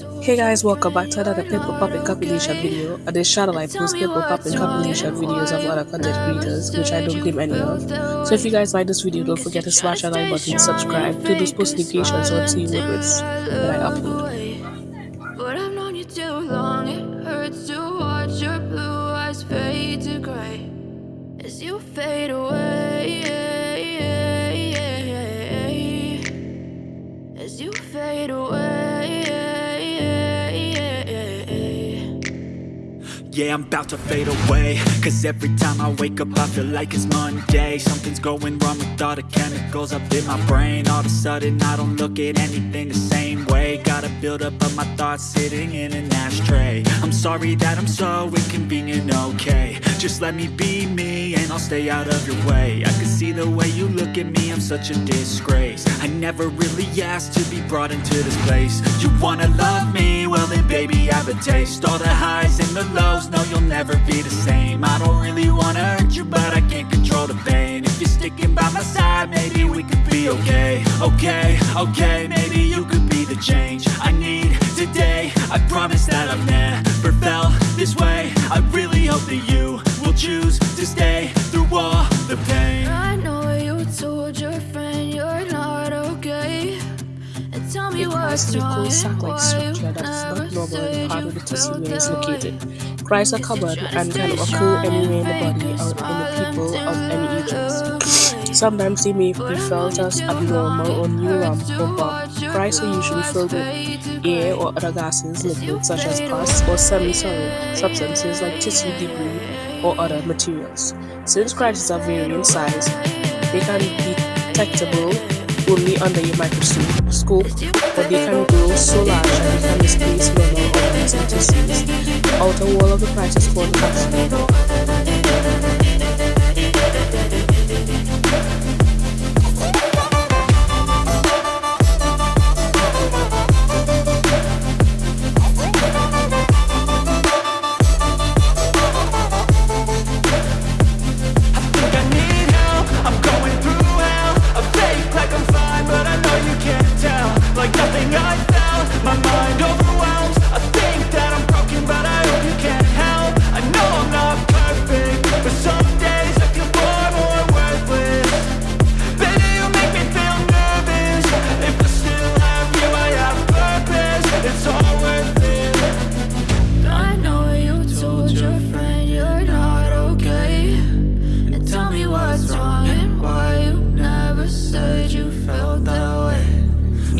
Hey guys, welcome back to another Pimple Poppin' compilation video. On this channel I post Pimple Poppin' compilation videos of other content creators, which I don't claim any of. So if you guys like this video, don't forget to smash that like button, subscribe, turn those post notifications so see when I upload. But I've known you too long, it hurts to watch your blue eyes fade to gray as you fade away. Yeah, I'm about to fade away. Cause every time I wake up I feel like it's Monday. Something's going wrong with all the chemicals up in my brain. All of a sudden I don't look at anything the same way. Gotta build up of my thoughts sitting in an ashtray sorry that I'm so inconvenient, okay. Just let me be me and I'll stay out of your way. I can see the way you look at me, I'm such a disgrace. I never really asked to be brought into this place. You wanna love me? Well then baby I have a taste. All the highs and the lows no, you'll never be the same. I don't really wanna hurt you, but I can't control the pain. If you're sticking by my side, maybe we could be okay. Okay, okay, maybe you could be the change I need today. I promise that I've never I really hope that you will choose to stay through all the pain. I know you told your friend you're not okay. And tell me what's wrong. and why you never said you felt that way. Cries are common and can occur anywhere in the body or in the people of any ages. Sometimes they may be felt as abnormal or neuron or bump. Cries are usually filled with air or other gases, liquids such as pus or semi-solid substances like tissue debris or other materials. Since cries are vary in size, they can be detectable only under your microscope, but they can grow so large that they can displace normal organs and tissues. The outer wall of the price is called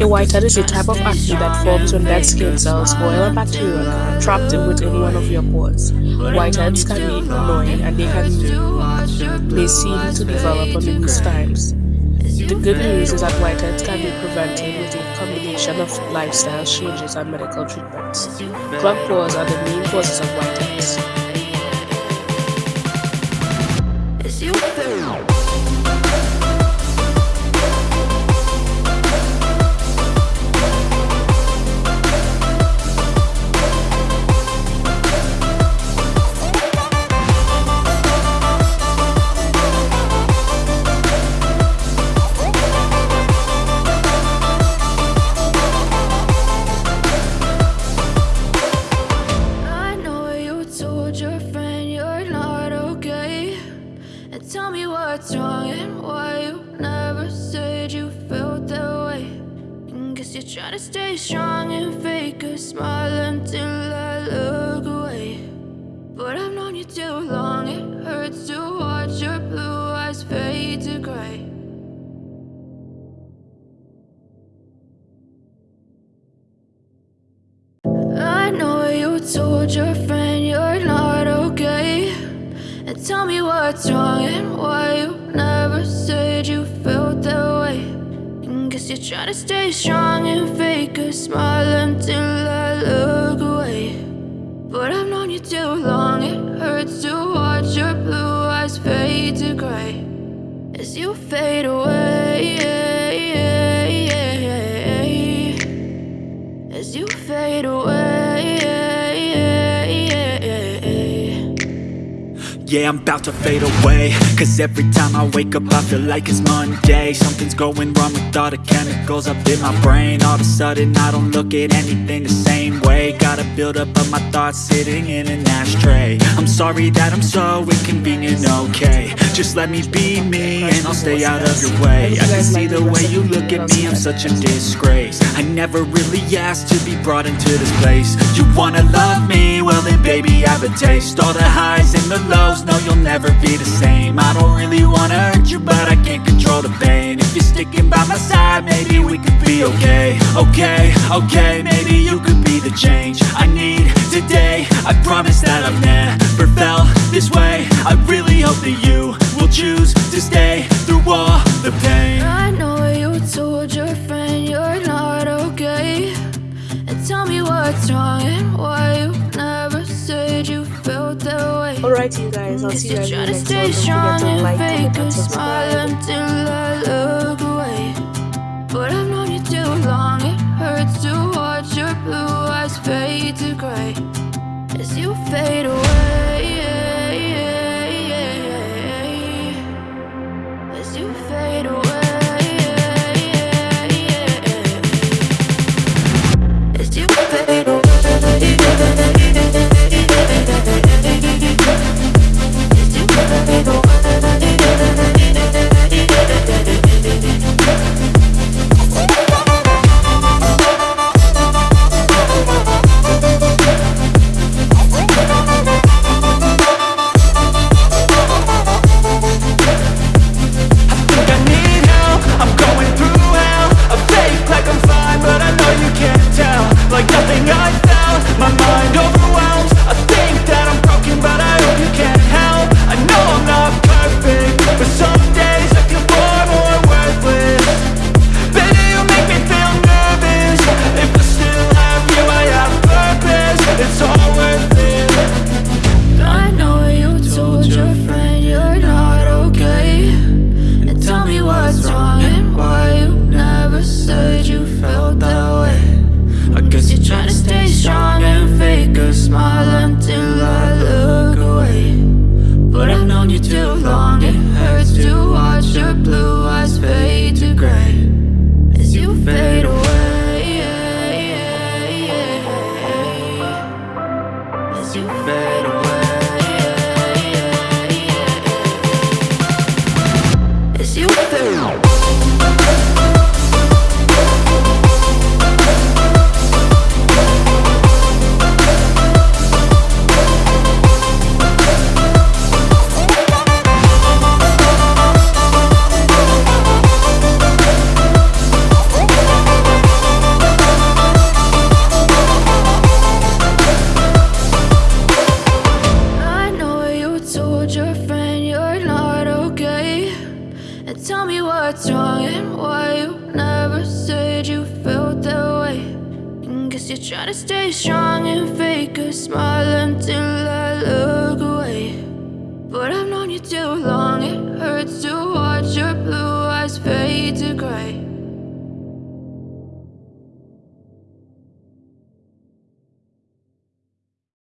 A whitehead is a type of acne that forms when dead skin cells, oil and bacteria are trapped within one of your pores. Whiteheads can be annoying and they can be seem to develop on these times. The good news is that whiteheads can be prevented with a combination of lifestyle changes and medical treatments. Clogged pores are the main causes of whiteheads. Told your friend you're not okay. And tell me what's wrong and why you never said you felt that way. And guess you're trying to stay strong and fake a smile until I look away. But I've known you too long, it hurts to watch your blue eyes fade to gray. As you fade away Yeah, I'm about to fade away. Cause every time I wake up I feel like it's Monday. Something's going wrong with all the chemicals up in my brain. All of a sudden I don't look at anything the same way. Gotta build up of my thoughts sitting in an ashtray. I'm sorry that I'm so inconvenient, okay. Just let me be me and I'll stay out of your way. I can see the way you look at me, I'm such a disgrace. I never really asked to be brought into this place. You wanna love me? Well then baby I have a taste. All the highs and the lows okay Okay, okay, maybe you could be the change I need today. I promise that I've never felt this way. I really hope that you will choose to stay through all the pain. I know you told your friend you're not okay. And tell me what's wrong and why you never said you felt that way. Alright you guys, I'll see you guys in the next one. Don't forget to like, comment and subscribe. As you fade away Gotta stay strong and fake a smile until I look away. But I've known you too long, it hurts to watch your blue eyes fade to gray.